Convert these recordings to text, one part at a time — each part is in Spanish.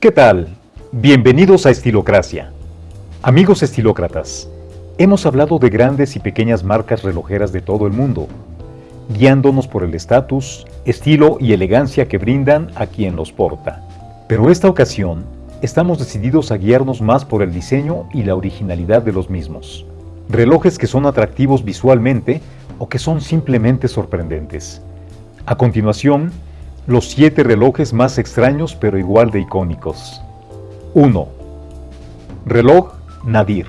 ¿Qué tal? Bienvenidos a Estilocracia. Amigos estilócratas, hemos hablado de grandes y pequeñas marcas relojeras de todo el mundo, guiándonos por el estatus, estilo y elegancia que brindan a quien los porta. Pero esta ocasión, estamos decididos a guiarnos más por el diseño y la originalidad de los mismos. Relojes que son atractivos visualmente o que son simplemente sorprendentes. A continuación, los 7 relojes más extraños pero igual de icónicos. 1. Reloj Nadir.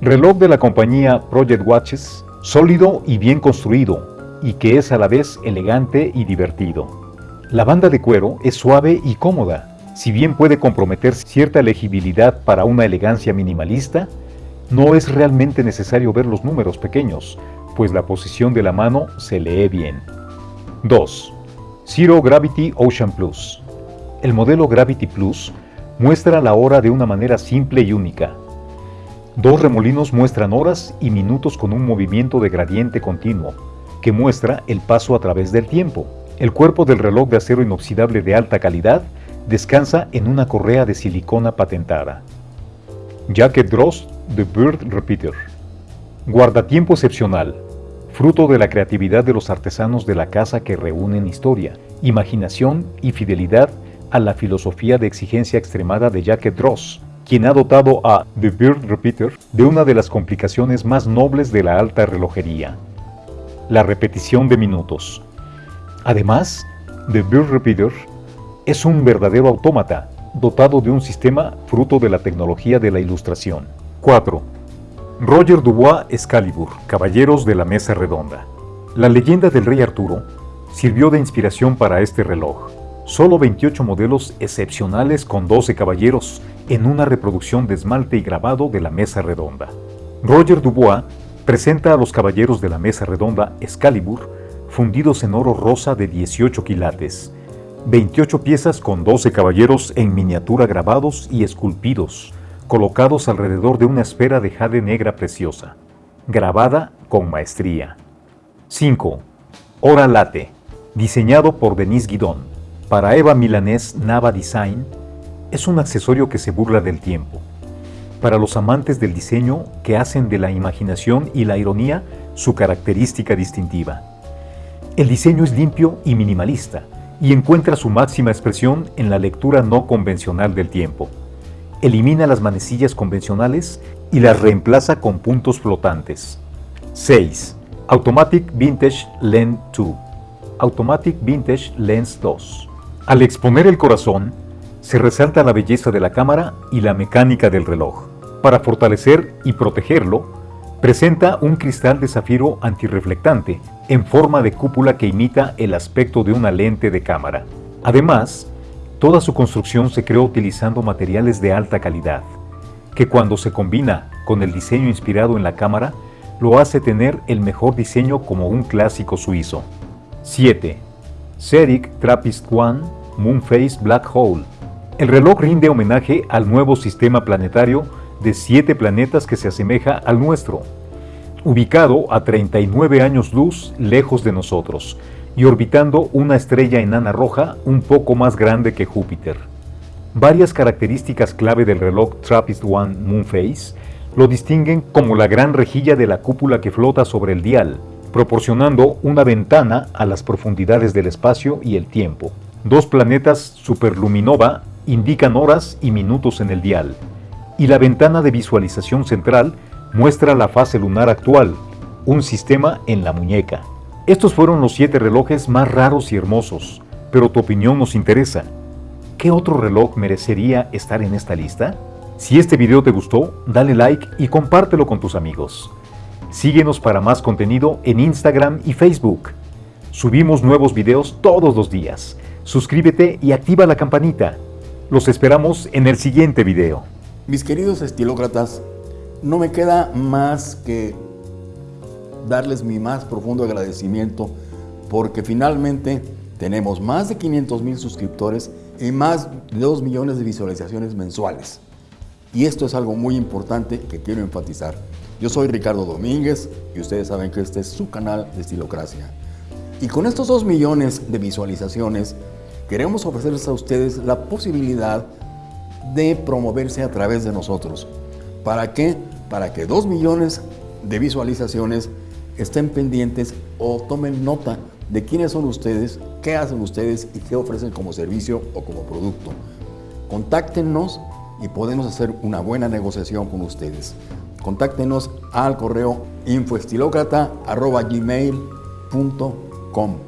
Reloj de la compañía Project Watches, sólido y bien construido, y que es a la vez elegante y divertido. La banda de cuero es suave y cómoda, si bien puede comprometer cierta legibilidad para una elegancia minimalista, no es realmente necesario ver los números pequeños, pues la posición de la mano se lee bien. 2. Zero Gravity Ocean Plus. El modelo Gravity Plus muestra la hora de una manera simple y única. Dos remolinos muestran horas y minutos con un movimiento de gradiente continuo, que muestra el paso a través del tiempo. El cuerpo del reloj de acero inoxidable de alta calidad descansa en una correa de silicona patentada. Jacket Dross The Bird Repeater. Guardatiempo excepcional, fruto de la creatividad de los artesanos de la casa que reúnen historia, imaginación y fidelidad a la filosofía de exigencia extremada de Jacket Dross, quien ha dotado a The Bird Repeater de una de las complicaciones más nobles de la alta relojería, la repetición de minutos. Además, The Bird Repeater es un verdadero autómata, dotado de un sistema fruto de la tecnología de la ilustración. 4. Roger Dubois Excalibur, Caballeros de la Mesa Redonda. La leyenda del rey Arturo sirvió de inspiración para este reloj. Solo 28 modelos excepcionales con 12 caballeros en una reproducción de esmalte y grabado de la Mesa Redonda. Roger Dubois presenta a los Caballeros de la Mesa Redonda Excalibur fundidos en oro rosa de 18 quilates, 28 piezas con 12 caballeros en miniatura grabados y esculpidos, colocados alrededor de una esfera de jade negra preciosa, grabada con maestría. 5. Hora Late, diseñado por Denise Guidon, para Eva Milanés Nava Design, es un accesorio que se burla del tiempo. Para los amantes del diseño que hacen de la imaginación y la ironía su característica distintiva. El diseño es limpio y minimalista, y encuentra su máxima expresión en la lectura no convencional del tiempo. Elimina las manecillas convencionales y las reemplaza con puntos flotantes. 6. Automatic Vintage Lens 2 Automatic Vintage Lens 2 Al exponer el corazón, se resalta la belleza de la cámara y la mecánica del reloj. Para fortalecer y protegerlo, Presenta un cristal de zafiro antirreflectante en forma de cúpula que imita el aspecto de una lente de cámara. Además, toda su construcción se creó utilizando materiales de alta calidad, que cuando se combina con el diseño inspirado en la cámara, lo hace tener el mejor diseño como un clásico suizo. 7. Seric Trappist One Moonface Black Hole. El reloj rinde homenaje al nuevo sistema planetario de siete planetas que se asemeja al nuestro, ubicado a 39 años luz lejos de nosotros y orbitando una estrella enana roja un poco más grande que Júpiter. Varias características clave del reloj TRAPPIST-1 Moonface lo distinguen como la gran rejilla de la cúpula que flota sobre el dial, proporcionando una ventana a las profundidades del espacio y el tiempo. Dos planetas superluminova indican horas y minutos en el dial, y la ventana de visualización central muestra la fase lunar actual, un sistema en la muñeca. Estos fueron los siete relojes más raros y hermosos, pero tu opinión nos interesa. ¿Qué otro reloj merecería estar en esta lista? Si este video te gustó, dale like y compártelo con tus amigos. Síguenos para más contenido en Instagram y Facebook. Subimos nuevos videos todos los días. Suscríbete y activa la campanita. Los esperamos en el siguiente video. Mis queridos estilócratas, no me queda más que darles mi más profundo agradecimiento porque finalmente tenemos más de 500 mil suscriptores y más de 2 millones de visualizaciones mensuales. Y esto es algo muy importante que quiero enfatizar. Yo soy Ricardo Domínguez y ustedes saben que este es su canal de Estilocracia. Y con estos 2 millones de visualizaciones, queremos ofrecerles a ustedes la posibilidad de promoverse a través de nosotros. ¿Para qué? Para que dos millones de visualizaciones estén pendientes o tomen nota de quiénes son ustedes, qué hacen ustedes y qué ofrecen como servicio o como producto. Contáctenos y podemos hacer una buena negociación con ustedes. Contáctenos al correo infoestilócrata.gmail.com